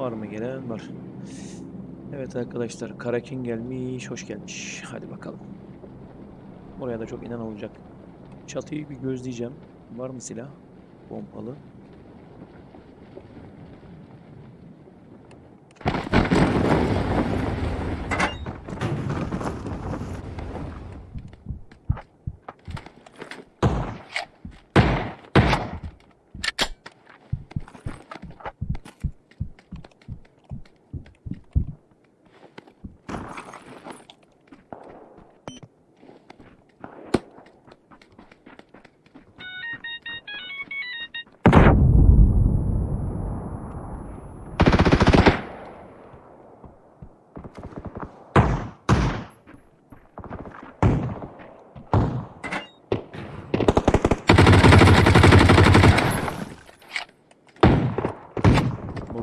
Var mı gelen? Var. Evet arkadaşlar. Karakin gelmiş. Hoş gelmiş. Hadi bakalım. Buraya da çok inen olacak. Çatıyı bir gözleyeceğim. Var mı silah? Pompalı.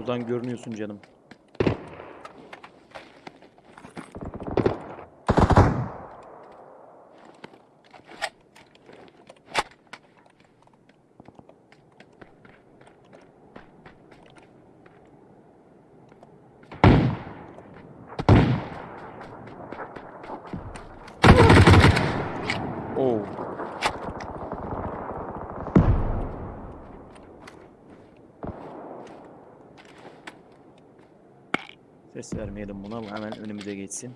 Buradan görünüyorsun canım. Oo. Ses vermeyelim buna. Bu hemen önümüze geçsin.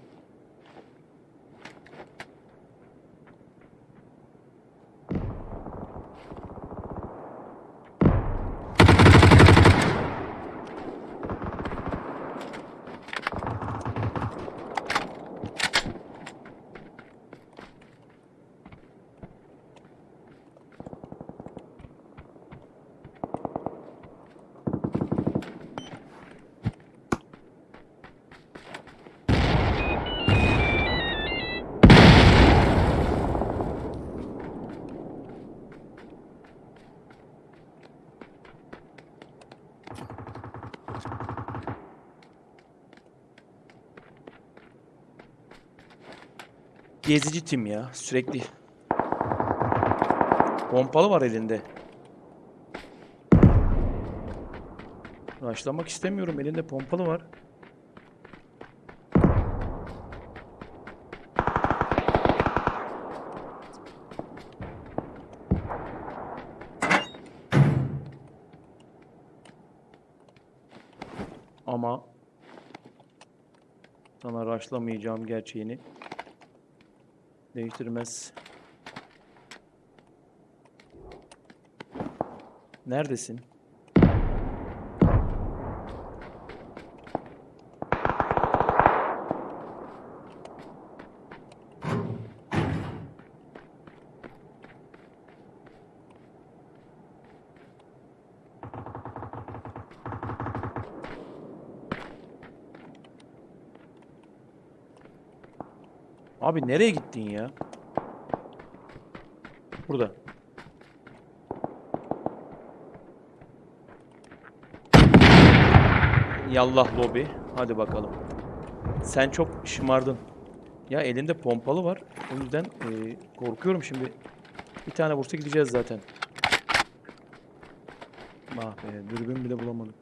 Gezici tim ya sürekli. Pompalı var elinde. Başlamak istemiyorum. Elinde pompalı var. Ama sana raşlamayacağım gerçeğini değiştirmez. Neredesin? Abi nereye gittin ya? Burada. Yallah lobi. Hadi bakalım. Sen çok şımardın. Ya elinde pompalı var. O yüzden eee, korkuyorum şimdi. Bir tane vursa gideceğiz zaten. Ah be, dürbün bile bulamadık.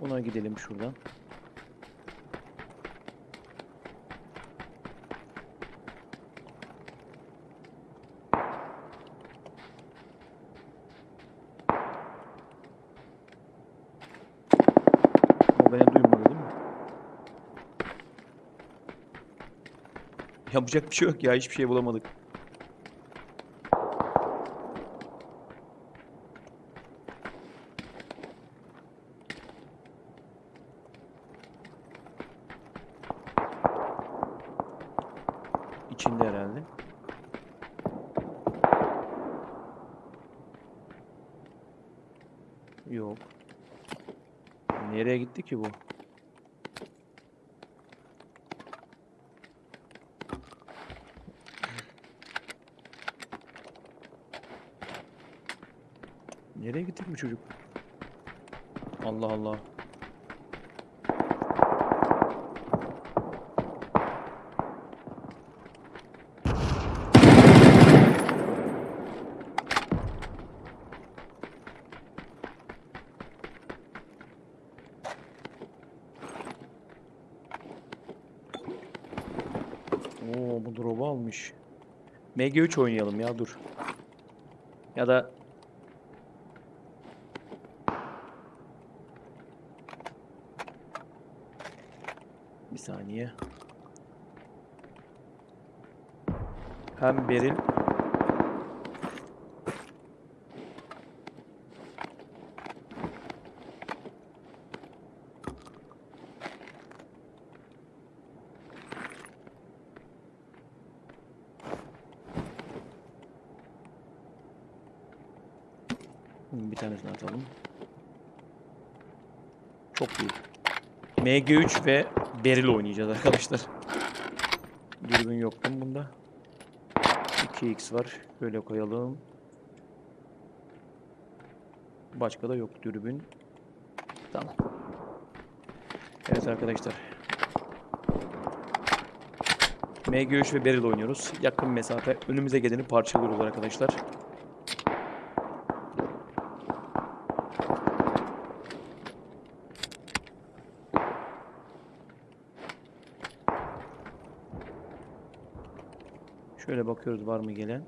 Ona gidelim şuradan. O beni duymadı değil mi? Yapacak bir şey yok ya. Hiçbir şey bulamadık. İçinde herhalde. Yok. Nereye gitti ki bu? Nereye gittik bu çocuk? Allah Allah. Oo bu drop'u almış. MG3 oynayalım ya dur. Ya da saniye. Hem Beril Bir tanesini atalım. Çok iyi. MG3 ve Beril oynayacağız arkadaşlar. Dürbün yok mu bunda? 2x var. Böyle koyalım. Başka da yok dürbün. Tamam. Evet arkadaşlar. MG3 ve Beril oynuyoruz. Yakın mesafe. Önümüze geleni parçalıyoruz arkadaşlar. Şöyle bakıyoruz var mı gelen.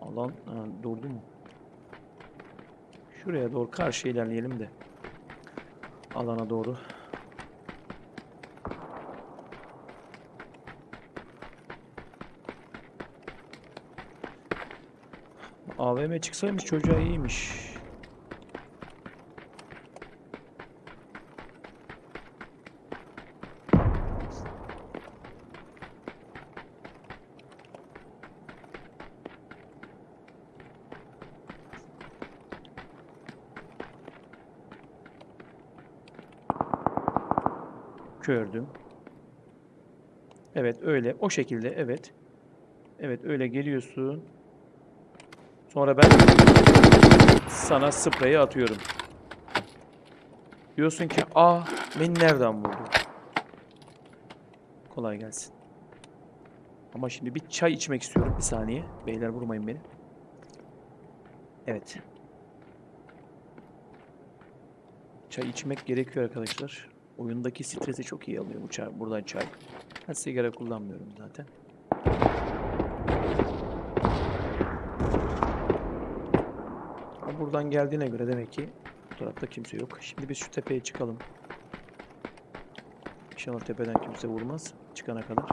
Alan ha, durdu mu? Şuraya doğru karşı ilerleyelim de. Alana doğru. AVM çıksaymış çocuğa iyiymiş. Gördüm. Evet öyle. O şekilde evet. Evet öyle geliyorsun. Sonra ben sana spreyi atıyorum. Diyorsun ki aa beni nereden vurdu? Kolay gelsin. Ama şimdi bir çay içmek istiyorum. Bir saniye. Beyler vurmayın beni. Evet. Çay içmek gerekiyor arkadaşlar. Oyundaki stresi çok iyi alıyor bu çay, buradan çay. Ben sigara kullanmıyorum zaten. Buradan geldiğine göre demek ki bu tarafta kimse yok. Şimdi biz şu tepeye çıkalım. İnşallah tepeden kimse vurmaz çıkana kadar.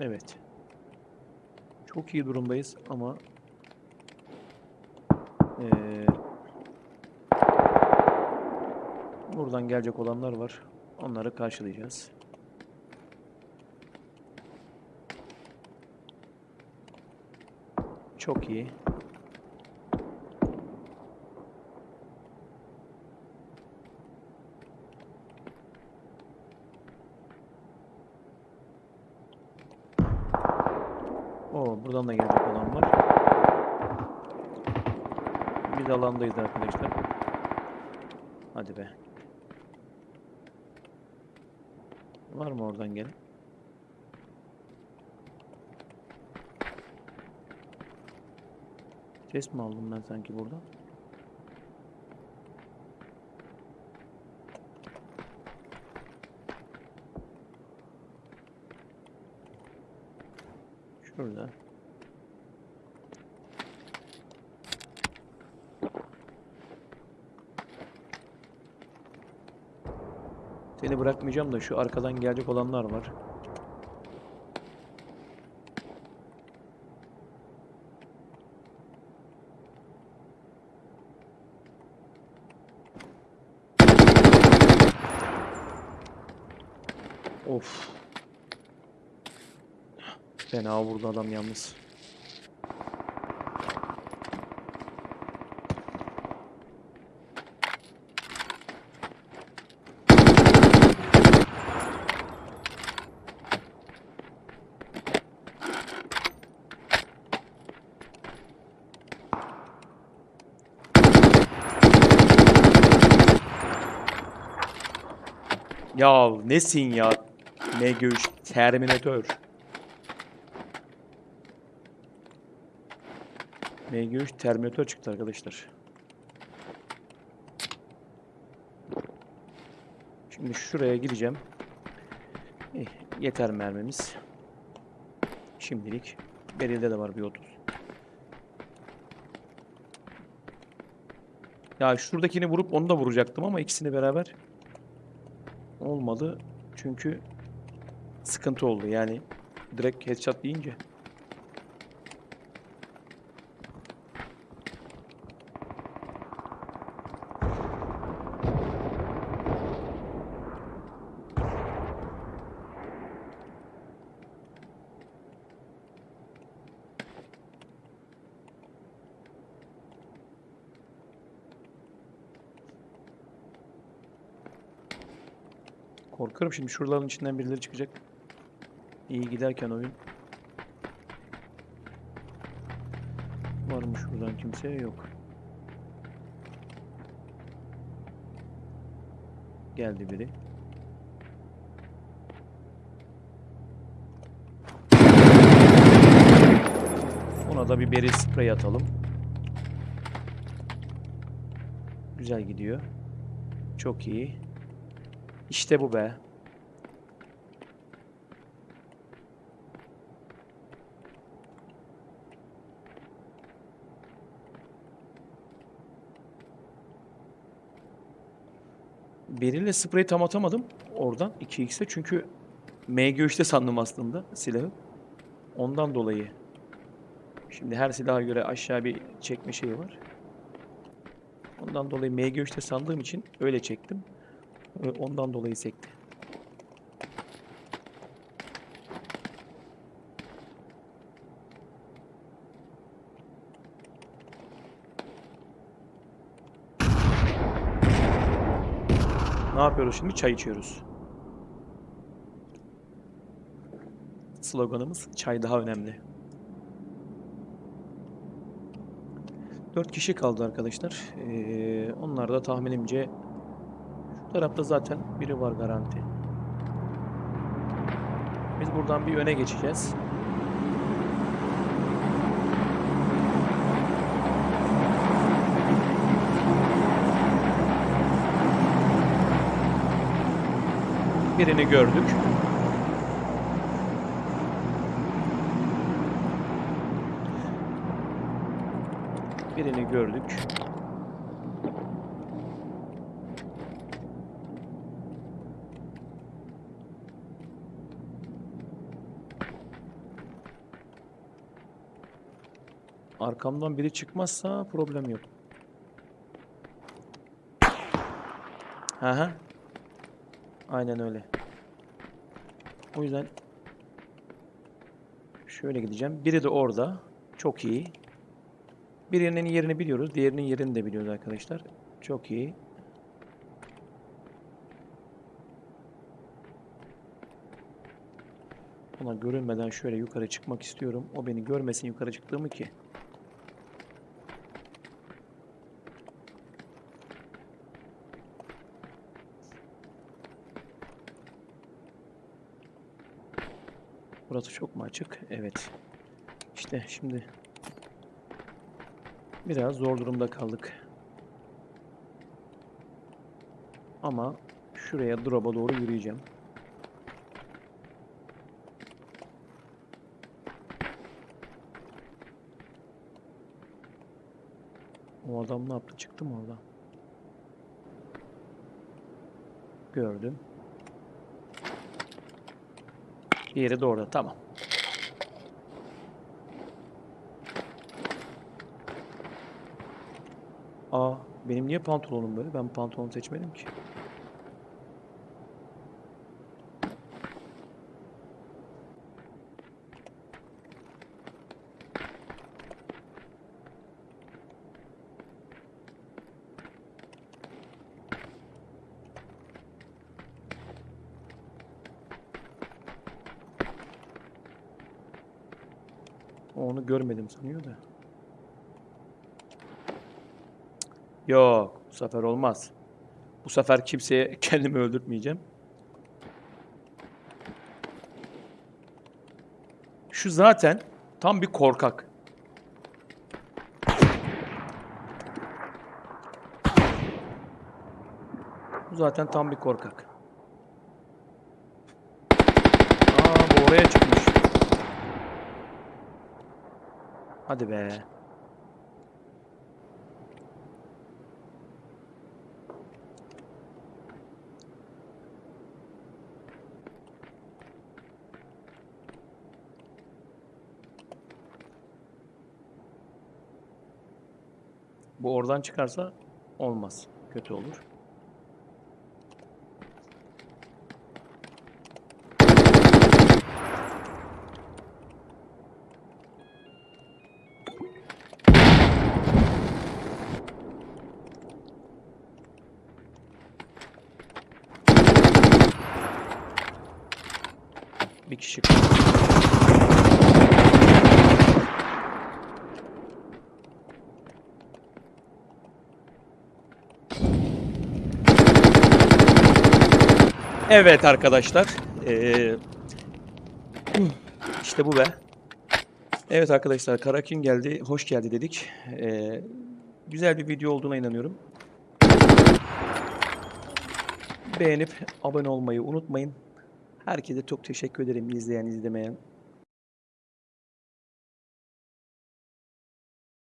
Evet. Çok iyi durumdayız ama eee Buradan gelecek olanlar var. Onları karşılayacağız. Çok iyi. Oo, buradan da gelecek olan var. Biz alandayız arkadaşlar. Hadi be. Var mı oradan gelen? Ses mi aldım ben sanki burada? Şurada. Seni bırakmayacağım da şu arkadan gelecek olanlar var. Of. Fena vurdu adam yalnız. Ya nesin ya? MG3 Terminator. MG3 Terminator çıktı arkadaşlar. Şimdi şuraya gideceğim. Eh, yeter mermimiz. Şimdilik. Beril'de de var bir 30. Ya şuradakini vurup onu da vuracaktım ama ikisini beraber olmadı. Çünkü sıkıntı oldu yani direkt headshot deyince. Korkarım şimdi şuraların içinden birileri çıkacak. İyi giderken oyun. Var mı şuradan kimse? Yok. Geldi biri. Ona da bir beri sprey atalım. Güzel gidiyor. Çok iyi. İşte bu be. Biriyle spreyi tam atamadım oradan 2x'e çünkü MG3'te sandım aslında silahı. Ondan dolayı. Şimdi her silaha göre aşağı bir çekme şeyi var. Ondan dolayı MG3'te sandığım için öyle çektim. Ö- Ondan dolayı sekti. Ne yapıyoruz şimdi? Çay içiyoruz. Sloganımız çay daha önemli. Dört kişi kaldı arkadaşlar. Ee, onlar da tahminimce tarafta zaten biri var garanti. Biz buradan bir öne geçeceğiz. Birini gördük. Birini gördük. Arkamdan biri çıkmazsa problem yok. Hı. Aynen öyle. O yüzden şöyle gideceğim. Biri de orada. Çok iyi. Birinin yerini biliyoruz. Diğerinin yerini de biliyoruz arkadaşlar. Çok iyi. Ona görünmeden şöyle yukarı çıkmak istiyorum. O beni görmesin yukarı çıktığımı ki. Burası çok mu açık? Evet. İşte şimdi biraz zor durumda kaldık. Ama şuraya drop'a doğru yürüyeceğim. O adam ne yaptı? Çıktı mı oradan? Gördüm. Diğeri de orada. Tamam. Aa, benim niye pantolonum böyle? Ben pantolon seçmedim ki. onu görmedim sanıyor da. Yok. Bu sefer olmaz. Bu sefer kimseye kendimi öldürtmeyeceğim. Şu zaten tam bir korkak. Bu zaten tam bir korkak. Aa bu oraya çıkmış. Hadi be. Bu oradan çıkarsa olmaz. Kötü olur. Bir kişi Evet arkadaşlar. Ee, işte bu be. Evet arkadaşlar Karakin geldi. Hoş geldi dedik. Ee, güzel bir video olduğuna inanıyorum. Beğenip abone olmayı unutmayın. Herkese çok teşekkür ederim izleyen izlemeyen.